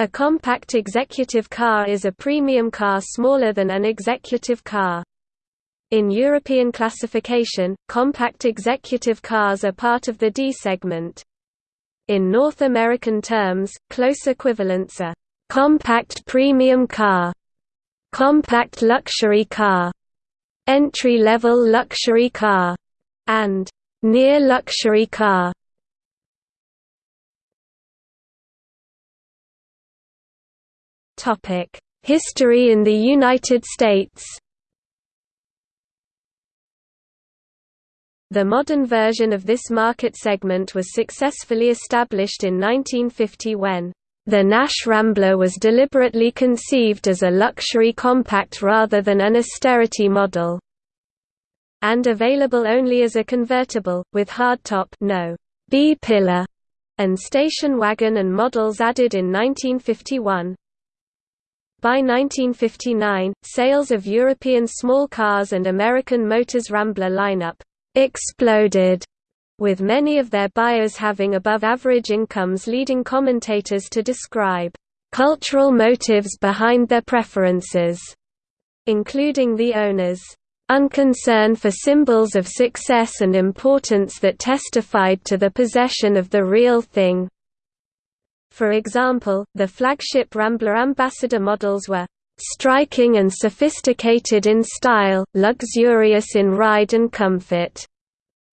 A compact executive car is a premium car smaller than an executive car. In European classification, compact executive cars are part of the D segment. In North American terms, close equivalents are compact premium car, compact luxury car, entry-level luxury car, and near luxury car. History in the United States The modern version of this market segment was successfully established in 1950 when the Nash Rambler was deliberately conceived as a luxury compact rather than an austerity model, and available only as a convertible, with hardtop no B-pillar, and station wagon and models added in 1951. By 1959, sales of European small cars and American Motors Rambler lineup exploded, with many of their buyers having above-average incomes leading commentators to describe cultural motives behind their preferences, including the owners' unconcern for symbols of success and importance that testified to the possession of the real thing. For example, the flagship Rambler Ambassador models were striking and sophisticated in style, luxurious in ride and comfort,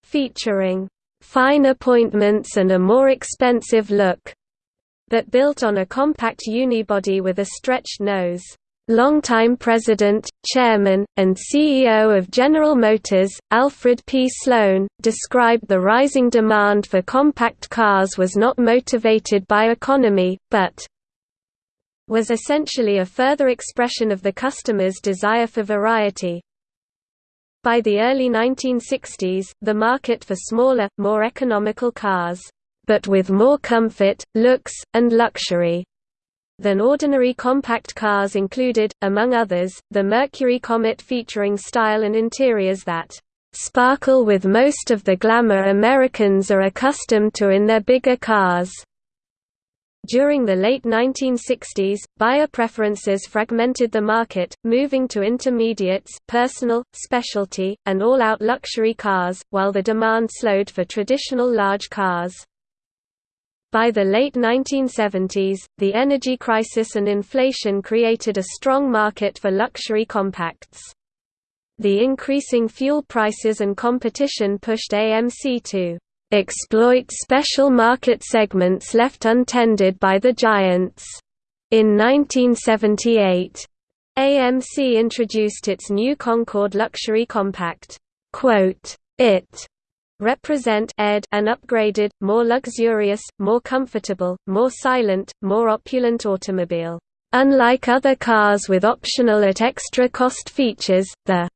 featuring fine appointments and a more expensive look, but built on a compact unibody with a stretched nose. Longtime president, chairman, and CEO of General Motors, Alfred P. Sloan, described the rising demand for compact cars was not motivated by economy, but was essentially a further expression of the customer's desire for variety. By the early 1960s, the market for smaller, more economical cars, but with more comfort, looks, and luxury, than ordinary compact cars included, among others, the Mercury Comet featuring style and interiors that sparkle with most of the glamour Americans are accustomed to in their bigger cars. During the late 1960s, buyer preferences fragmented the market, moving to intermediates, personal, specialty, and all-out luxury cars, while the demand slowed for traditional large cars. By the late 1970s, the energy crisis and inflation created a strong market for luxury compacts. The increasing fuel prices and competition pushed AMC to exploit special market segments left untended by the giants. In 1978, AMC introduced its new Concorde luxury compact. It represent ed an upgraded, more luxurious, more comfortable, more silent, more opulent automobile. Unlike other cars with optional at extra cost features, the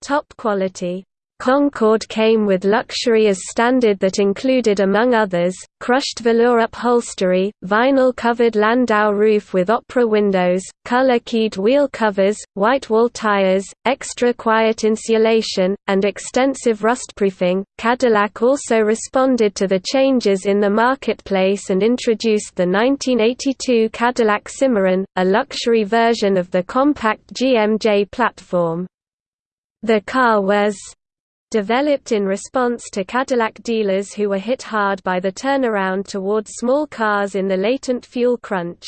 top quality Concorde came with luxury as standard that included among others, crushed velour upholstery, vinyl-covered landau roof with opera windows, color-keyed wheel covers, white wall tires, extra quiet insulation, and extensive rustproofing. Cadillac also responded to the changes in the marketplace and introduced the 1982 Cadillac Cimarron, a luxury version of the compact GMJ platform. The car was developed in response to Cadillac dealers who were hit hard by the turnaround toward small cars in the latent fuel crunch.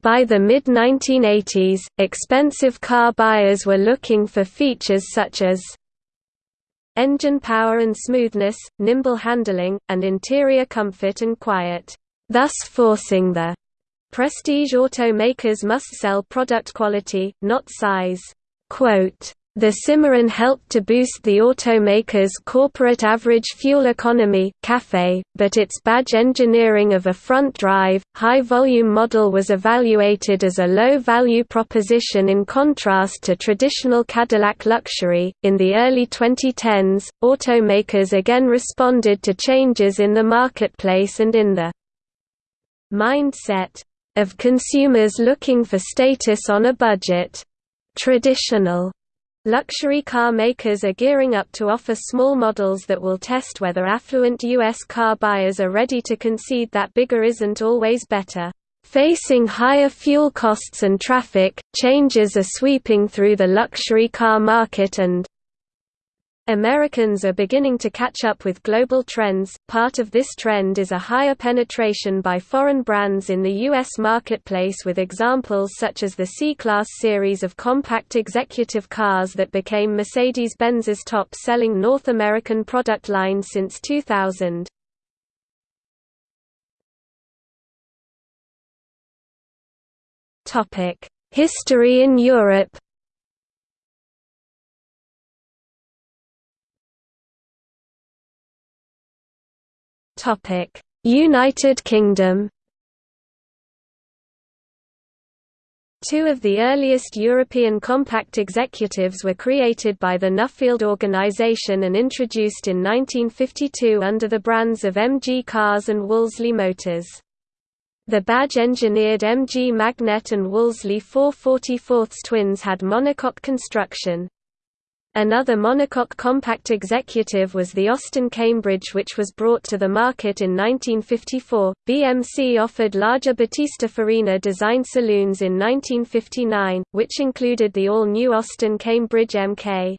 By the mid-1980s, expensive car buyers were looking for features such as engine power and smoothness, nimble handling, and interior comfort and quiet, thus forcing the prestige automakers must sell product quality, not size. Quote, the Cimarron helped to boost the automaker's corporate average fuel economy CAFE, but its badge engineering of a front-drive, high-volume model was evaluated as a low-value proposition in contrast to traditional Cadillac luxury. In the early 2010s, automakers again responded to changes in the marketplace and in the mindset of consumers looking for status on a budget. Traditional Luxury car makers are gearing up to offer small models that will test whether affluent U.S. car buyers are ready to concede that bigger isn't always better. Facing higher fuel costs and traffic, changes are sweeping through the luxury car market and Americans are beginning to catch up with global trends. Part of this trend is a higher penetration by foreign brands in the U.S. marketplace, with examples such as the C Class series of compact executive cars that became Mercedes Benz's top selling North American product line since 2000. History in Europe United Kingdom Two of the earliest European compact executives were created by the Nuffield organisation and introduced in 1952 under the brands of MG Cars and Wolseley Motors. The badge-engineered MG Magnette and Wolseley 444 twins had monocoque construction. Another monocoque compact executive was the Austin Cambridge which was brought to the market in 1954. BMC offered larger Battista Farina design saloons in 1959, which included the all-new Austin Cambridge MK.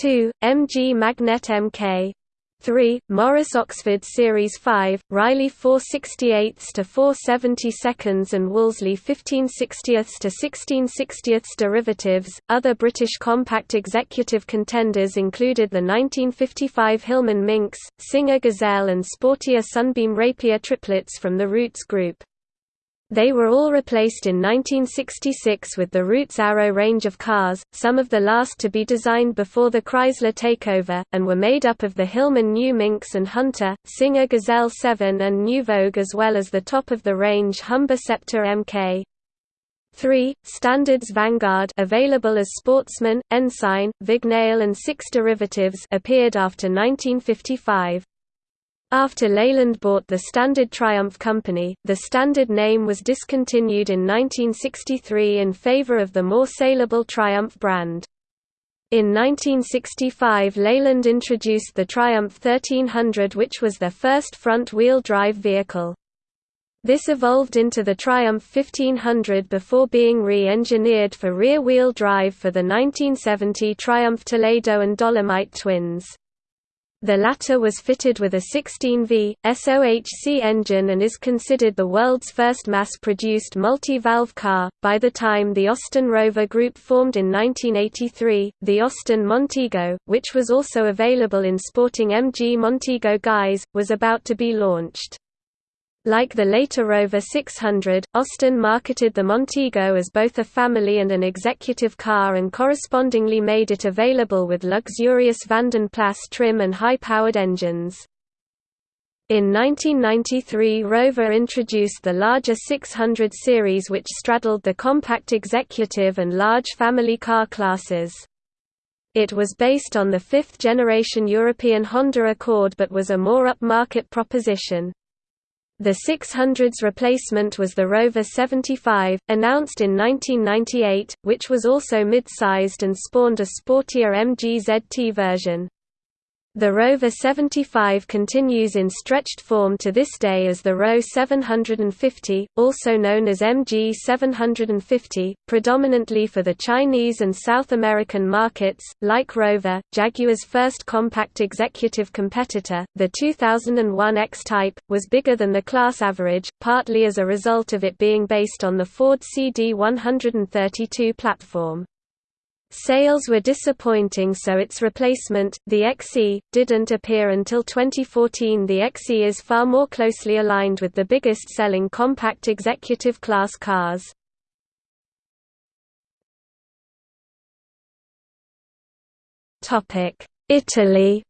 2, MG Magnette MK. 3. Morris Oxford Series 5, Riley 468 to 470 seconds and Wolseley 1560 to 1660 derivatives. Other British compact executive contenders included the 1955 Hillman Minx, Singer Gazelle, and sportier Sunbeam Rapier triplets from the Rootes Group. They were all replaced in 1966 with the Rootes Arrow range of cars, some of the last to be designed before the Chrysler takeover, and were made up of the Hillman New Minx and Hunter, Singer Gazelle 7 and New Vogue as well as the top-of-the-range Humber Sceptre MK. 3. Standards Vanguard available as Sportsman, Ensign, Vignale and six derivatives appeared after 1955. After Leyland bought the Standard Triumph Company, the Standard name was discontinued in 1963 in favor of the more saleable Triumph brand. In 1965 Leyland introduced the Triumph 1300 which was their first front-wheel drive vehicle. This evolved into the Triumph 1500 before being re-engineered for rear-wheel drive for the 1970 Triumph Toledo and Dolomite twins. The latter was fitted with a 16V, SOHC engine and is considered the world's first mass-produced multi-valve car. By the time the Austin Rover Group formed in 1983, the Austin Montego, which was also available in sporting MG Montego guise, was about to be launched. Like the later Rover 600, Austin marketed the Montego as both a family and an executive car and correspondingly made it available with luxurious Vanden Plas trim and high-powered engines. In 1993 Rover introduced the larger 600 series which straddled the compact executive and large family car classes. It was based on the fifth-generation European Honda Accord but was a more upmarket proposition. The 600's replacement was the Rover 75, announced in 1998, which was also mid-sized and spawned a sportier MG ZT version. The Rover 75 continues in stretched form to this day as the Roewe 750, also known as MG 750, predominantly for the Chinese and South American markets. Like Rover, Jaguar's first compact executive competitor, the 2001 X-Type, was bigger than the class average, partly as a result of it being based on the Ford CD132 platform. Sales were disappointing so its replacement, the XE, didn't appear until 2014 The XE is far more closely aligned with the biggest selling compact executive class cars. Italy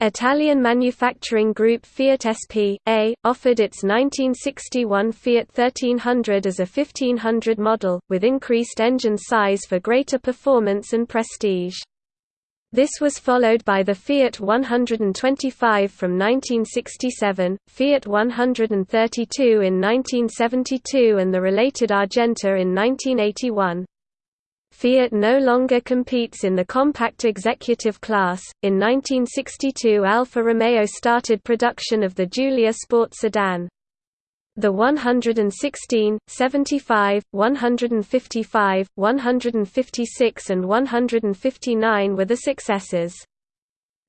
Italian manufacturing group Fiat SP.A. offered its 1961 Fiat 1300 as a 1500 model, with increased engine size for greater performance and prestige. This was followed by the Fiat 125 from 1967, Fiat 132 in 1972 and the related Argenta in 1981. Fiat no longer competes in the compact executive class. In 1962, Alfa Romeo started production of the Giulia Sport sedan. The 116, 75, 155, 156 and 159 were the successors.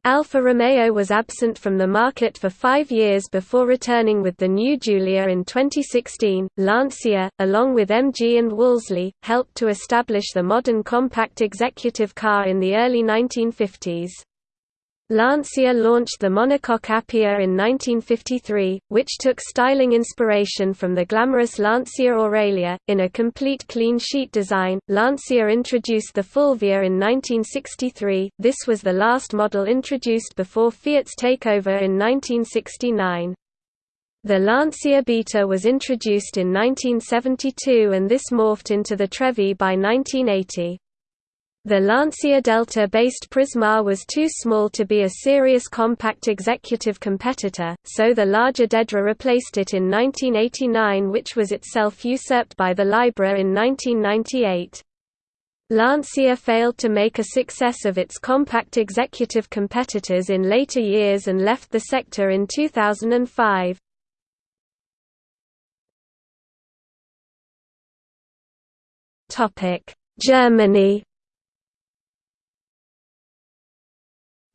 Alfa Romeo was absent from the market for five years before returning with the new Giulia in 2016. Lancia, along with MG and Wolseley, helped to establish the modern compact executive car in the early 1950s. Lancia launched the monocoque Appia in 1953, which took styling inspiration from the glamorous Lancia Aurelia. In a complete clean sheet design, Lancia introduced the Fulvia in 1963. This was the last model introduced before Fiat's takeover in 1969. The Lancia Beta was introduced in 1972 and this morphed into the Trevi by 1980. The Lancia Delta-based Prisma was too small to be a serious compact executive competitor, so the larger Dedra replaced it in 1989 which was itself usurped by the Libra in 1998. Lancia failed to make a success of its compact executive competitors in later years and left the sector in 2005. Germany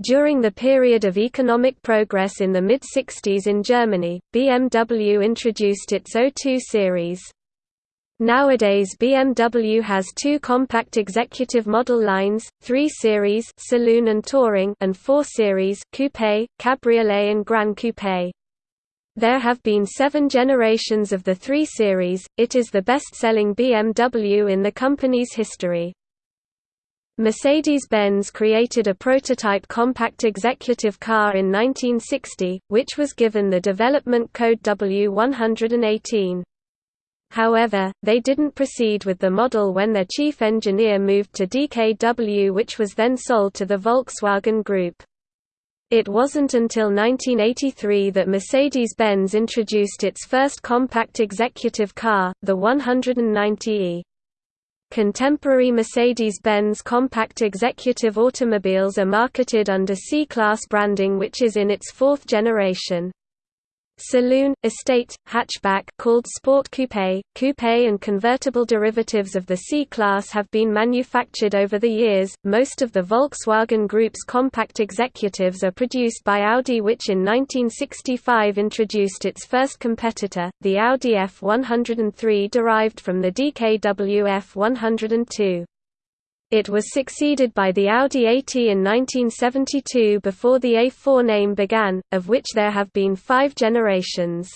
During the period of economic progress in the mid-60s in Germany, BMW introduced its O2 series. Nowadays BMW has two compact executive model lines, 3 Series Saloon and Touring and 4 Series Coupe, Cabriolet and Gran Coupe. There have been seven generations of the 3 Series, it is the best-selling BMW in the company's history. Mercedes-Benz created a prototype compact executive car in 1960, which was given the development code W118. However, they didn't proceed with the model when their chief engineer moved to DKW which was then sold to the Volkswagen Group. It wasn't until 1983 that Mercedes-Benz introduced its first compact executive car, the 190e. Contemporary Mercedes-Benz compact executive automobiles are marketed under C-Class branding which is in its fourth generation. Saloon, estate, hatchback called Sport Coupe, coupe and convertible derivatives of the C-Class have been manufactured over the years. Most of the Volkswagen Group's compact executives are produced by Audi which in 1965 introduced its first competitor, the Audi F103 derived from the DKW F102. It was succeeded by the Audi 80 in 1972 before the A4 name began, of which there have been five generations.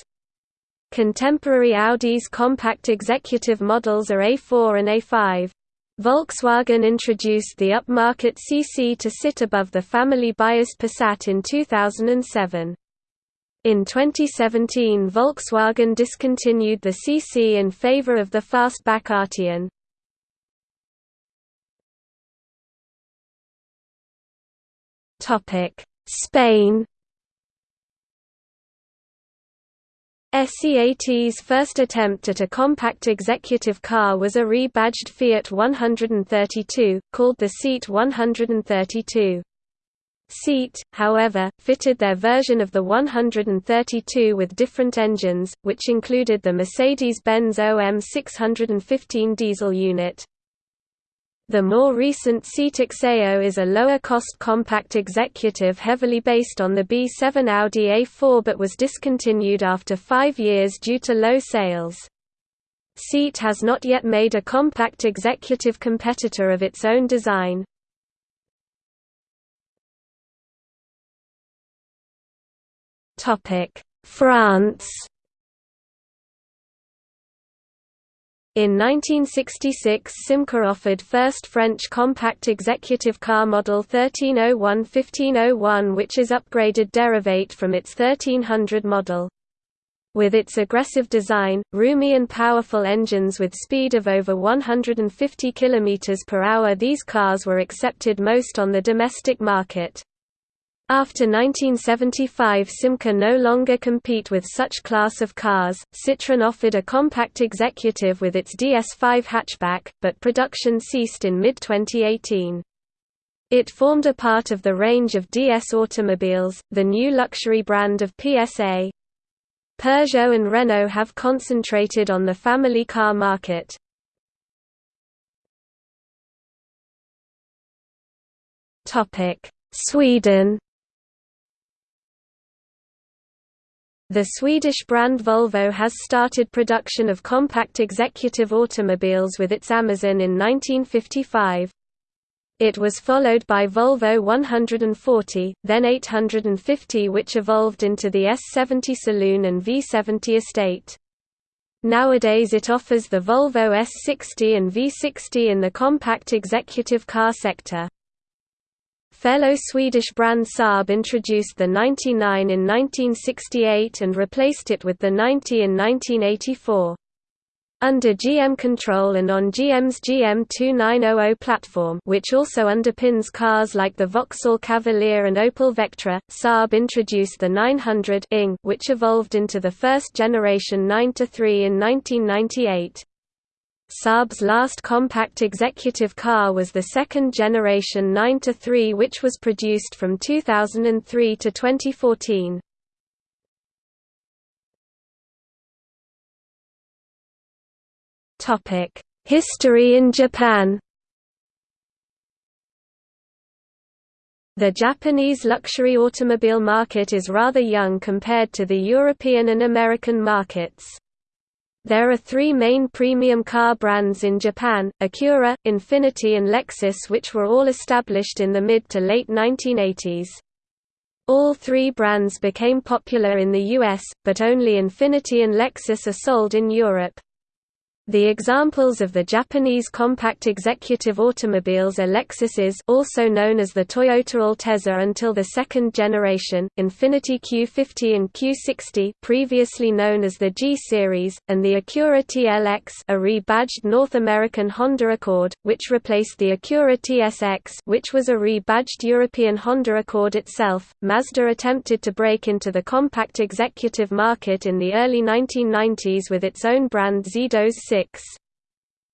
Contemporary Audi's compact executive models are A4 and A5. Volkswagen introduced the upmarket CC to sit above the family-biased Passat in 2007. In 2017 Volkswagen discontinued the CC in favor of the fastback Arteon. Spain SEAT's first attempt at a compact executive car was a rebadged Fiat 132, called the Seat 132. Seat, however, fitted their version of the 132 with different engines, which included the Mercedes-Benz OM 615 diesel unit. The more recent Seat Exeo is a lower-cost compact executive heavily based on the B7 Audi A4 but was discontinued after five years due to low sales. Seat has not yet made a compact executive competitor of its own design. France In 1966 Simca offered first French compact executive car model 1301-1501 which is upgraded derivate from its 1300 model. With its aggressive design, roomy and powerful engines with speed of over 150 km per hour these cars were accepted most on the domestic market. After 1975 Simca no longer compete with such class of cars. Citroën offered a compact executive with its DS5 hatchback, but production ceased in mid-2018. It formed a part of the range of DS automobiles, the new luxury brand of PSA. Peugeot and Renault have concentrated on the family car market. Sweden The Swedish brand Volvo has started production of compact executive automobiles with its Amazon in 1955. It was followed by Volvo 140, then 850 which evolved into the S70 Saloon and V70 Estate. Nowadays it offers the Volvo S60 and V60 in the compact executive car sector. Fellow Swedish brand Saab introduced the 99 in 1968 and replaced it with the 90 in 1984. Under GM control and on GM's GM2900 platform which also underpins cars like the Vauxhall Cavalier and Opel Vectra, Saab introduced the 900 NG which evolved into the first generation 9-3 in 1998. Saab's last compact executive car was the second generation 9-3 which was produced from 2003 to 2014. History in Japan The Japanese luxury automobile market is rather young compared to the European and American markets. There are three main premium car brands in Japan, Acura, Infiniti and Lexus which were all established in the mid to late 1980s. All three brands became popular in the US, but only Infiniti and Lexus are sold in Europe. The examples of the Japanese compact executive automobiles are Lexus IS also known as the Toyota Altezza until the second generation, Infiniti Q50 and Q60 previously known as the G-Series, and the Acura TLX a rebadged North American Honda Accord, which replaced the Acura TSX which was a rebadged European Honda Accord itself. Mazda attempted to break into the compact executive market in the early 1990s with its own brand Xedos 6.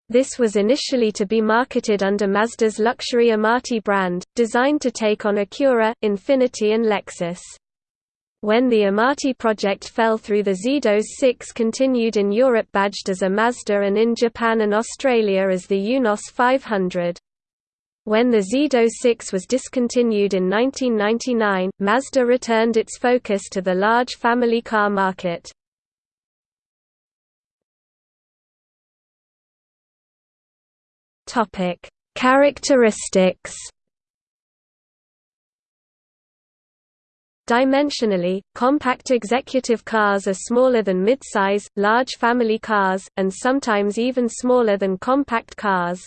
This was initially to be marketed under Mazda's luxury Amati brand, designed to take on Acura, Infiniti and Lexus. When the Amati project fell through the Xedos 6 continued in Europe badged as a Mazda and in Japan and Australia as the Eunos 500. When the Xedos 6 was discontinued in 1999, Mazda returned its focus to the large family car market. Topic: Characteristics. Dimensionally, compact executive cars are smaller than midsize, large family cars, and sometimes even smaller than compact cars.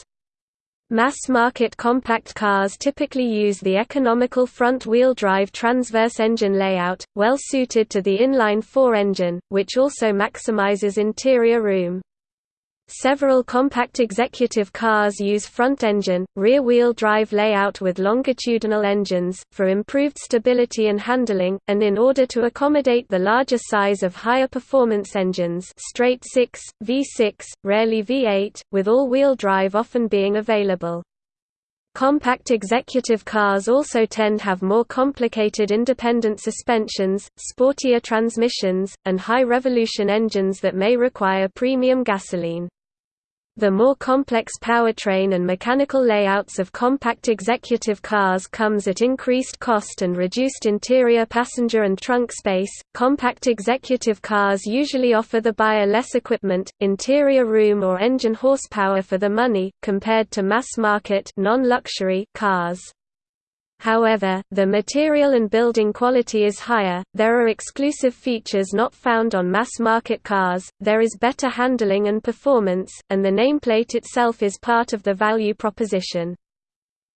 Mass-market compact cars typically use the economical front-wheel drive transverse engine layout, well suited to the inline-four engine, which also maximizes interior room. Several compact executive cars use front-engine, rear-wheel drive layout with longitudinal engines, for improved stability and handling, and in order to accommodate the larger size of higher performance engines straight 6, V6, rarely V8, with all-wheel drive often being available. Compact executive cars also tend have more complicated independent suspensions, sportier transmissions, and high-revolution engines that may require premium gasoline. The more complex powertrain and mechanical layouts of compact executive cars comes at increased cost and reduced interior passenger and trunk space. Compact executive cars usually offer the buyer less equipment, interior room or engine horsepower for the money compared to mass-market non-luxury cars. However, the material and building quality is higher, there are exclusive features not found on mass-market cars, there is better handling and performance, and the nameplate itself is part of the value proposition.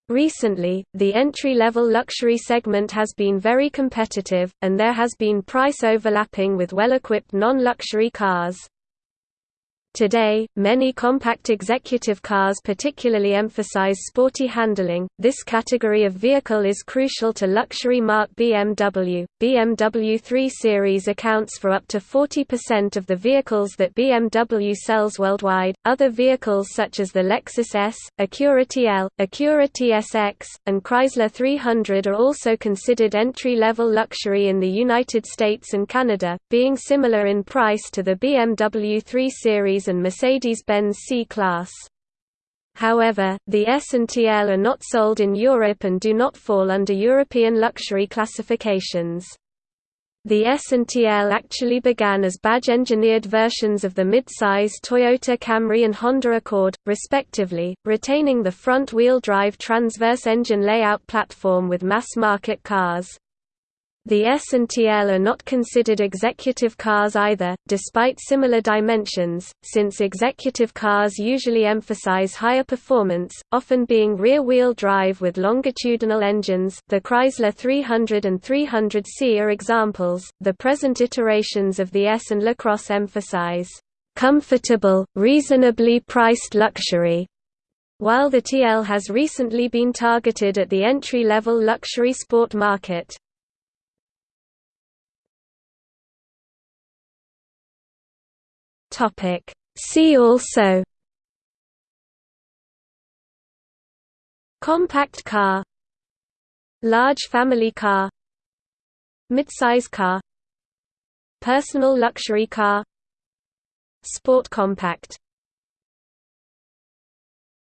Recently, the entry-level luxury segment has been very competitive, and there has been price overlapping with well-equipped non-luxury cars. Today, many compact executive cars particularly emphasize sporty handling. This category of vehicle is crucial to luxury marque BMW. BMW 3 Series accounts for up to 40% of the vehicles that BMW sells worldwide. Other vehicles such as the Lexus ES, Acura TL, Acura TSX, and Chrysler 300 are also considered entry-level luxury in the United States and Canada, being similar in price to the BMW 3 Series and Mercedes-Benz C-Class. However, the ES and TL are not sold in Europe and do not fall under European luxury classifications. The ES and TL actually began as badge-engineered versions of the mid-size Toyota Camry and Honda Accord, respectively, retaining the front-wheel drive transverse engine layout platform with mass-market cars. The ES and TL are not considered executive cars either, despite similar dimensions, since executive cars usually emphasize higher performance, often being rear-wheel drive with longitudinal engines. The Chrysler 300 and 300C are examples. The present iterations of the ES and LaCrosse emphasize comfortable, reasonably priced luxury, while the TL has recently been targeted at the entry-level luxury sport market. Topic. See also. Compact car. Large family car. Midsize car. Personal luxury car. Sport compact